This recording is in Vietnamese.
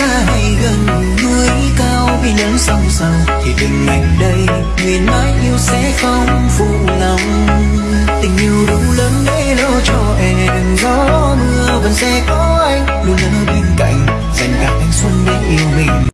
xa hay gần núi cao vì nắng sông sầu thì đừng anh đây, nguyện mãi yêu sẽ không phụ lòng. Tình yêu đủ lớn để lo cho em, gió mưa vẫn sẽ có anh luôn là